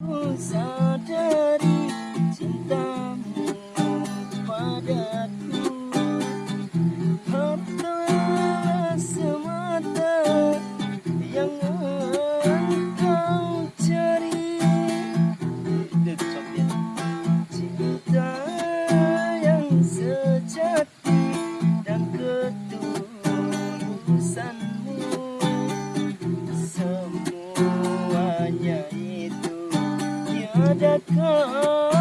Sadari cintamu Tiada kau